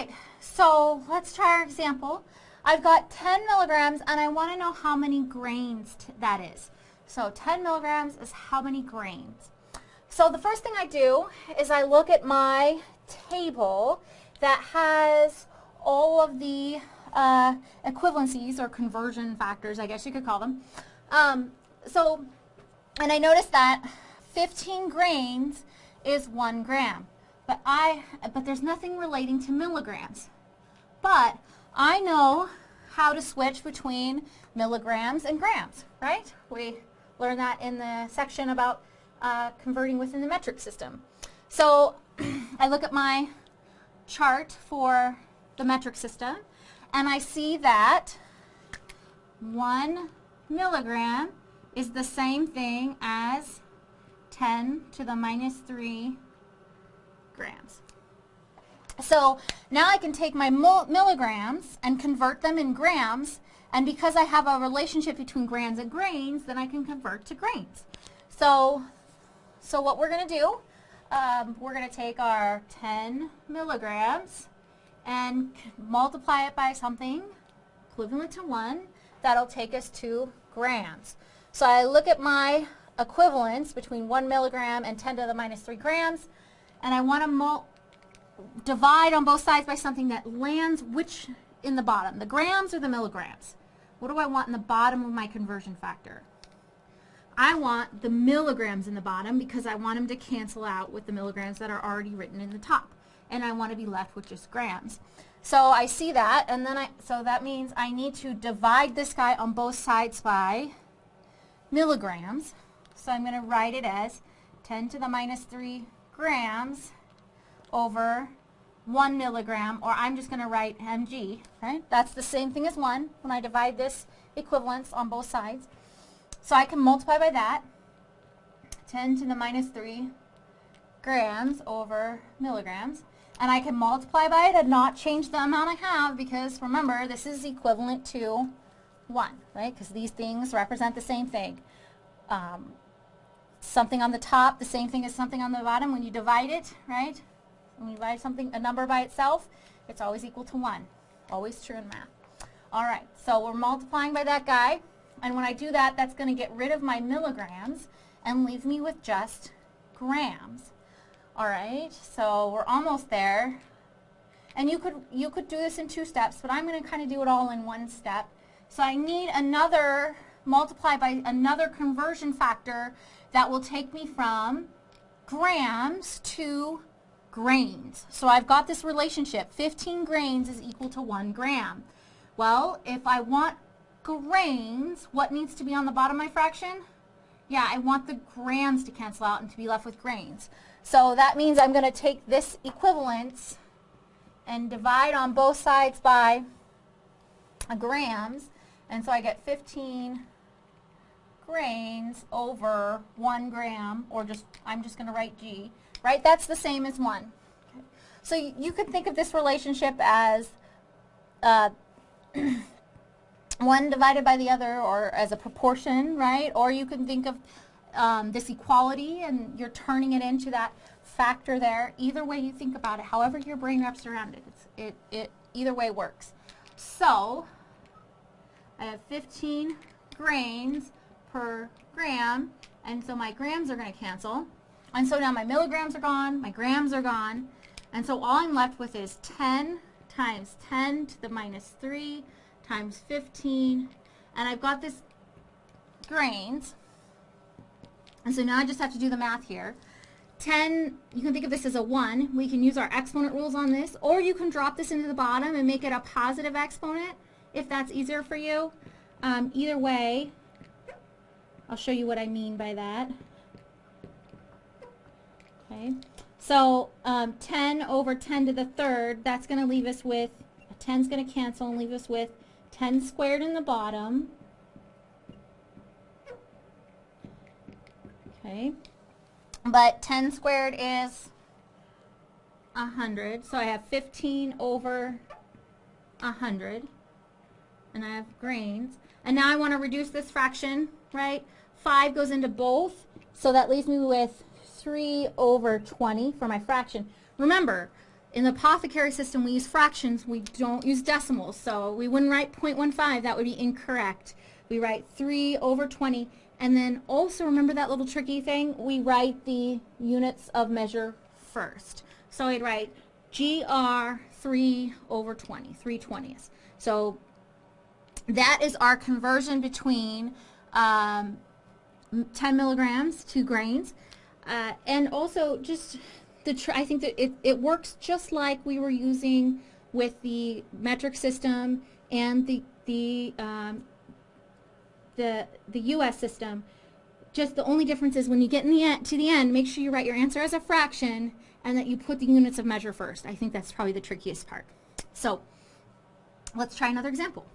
right, so let's try our example. I've got 10 milligrams and I want to know how many grains that is. So 10 milligrams is how many grains. So the first thing I do is I look at my table that has all of the uh, equivalencies or conversion factors, I guess you could call them. Um, so, and I notice that 15 grains is one gram. But I, but there's nothing relating to milligrams. But I know how to switch between milligrams and grams, right? We learned that in the section about uh, converting within the metric system. So I look at my chart for the metric system and I see that one milligram is the same thing as 10 to the minus 3 grams. So now I can take my milligrams and convert them in grams and because I have a relationship between grams and grains then I can convert to grains. So, so what we're going to do, um, we're going to take our 10 milligrams and multiply it by something equivalent to 1 that'll take us to grams. So I look at my equivalence between 1 milligram and 10 to the minus 3 grams and I want to divide on both sides by something that lands which in the bottom, the grams or the milligrams. What do I want in the bottom of my conversion factor? I want the milligrams in the bottom because I want them to cancel out with the milligrams that are already written in the top. And I want to be left with just grams. So I see that, and then I, so that means I need to divide this guy on both sides by milligrams. So I'm going to write it as 10 to the minus 3 grams over 1 milligram, or I'm just going to write mg, right? That's the same thing as 1 when I divide this equivalence on both sides. So I can multiply by that, 10 to the minus 3 grams over milligrams. And I can multiply by it and not change the amount I have because remember, this is equivalent to 1, right? Because these things represent the same thing. Um, something on the top, the same thing as something on the bottom. When you divide it, right? When you divide something, a number by itself, it's always equal to 1. Always true in math. All right, so we're multiplying by that guy. And when I do that, that's going to get rid of my milligrams and leave me with just grams. All right, so we're almost there. And you could, you could do this in two steps, but I'm going to kind of do it all in one step. So I need another, multiply by another conversion factor that will take me from grams to grains. So I've got this relationship. 15 grains is equal to 1 gram. Well, if I want grains, what needs to be on the bottom of my fraction? Yeah, I want the grams to cancel out and to be left with grains. So that means I'm going to take this equivalence and divide on both sides by grams. And so I get 15 grains over 1 gram, or just, I'm just going to write G, right? That's the same as 1. Okay. So you could think of this relationship as uh, one divided by the other or as a proportion, right? Or you can think of um, this equality and you're turning it into that factor there. Either way you think about it, however your brain wraps around it, it, it either way works. So I have 15 grains per gram, and so my grams are going to cancel. And so now my milligrams are gone, my grams are gone, and so all I'm left with is 10 times 10 to the minus 3 times 15, and I've got this grains, and so now I just have to do the math here. 10, you can think of this as a 1. We can use our exponent rules on this, or you can drop this into the bottom and make it a positive exponent if that's easier for you. Um, either way, I'll show you what I mean by that. Okay, so um, 10 over 10 to the third, that's going to leave us with, 10 is going to cancel and leave us with 10 squared in the bottom. Okay, but 10 squared is 100, so I have 15 over 100, and I have grains. And now I want to reduce this fraction, right? 5 goes into both, so that leaves me with 3 over 20 for my fraction. Remember, in the apothecary system, we use fractions. We don't use decimals. So we wouldn't write 0.15. That would be incorrect. We write 3 over 20. And then also remember that little tricky thing? We write the units of measure first. So I'd write GR 3 over 20, 3 20ths. So that is our conversion between um, 10 milligrams to grains. Uh, and also just the I think that it, it works just like we were using with the metric system and the the um, the the U.S. system. Just the only difference is when you get in the end, to the end, make sure you write your answer as a fraction and that you put the units of measure first. I think that's probably the trickiest part. So let's try another example.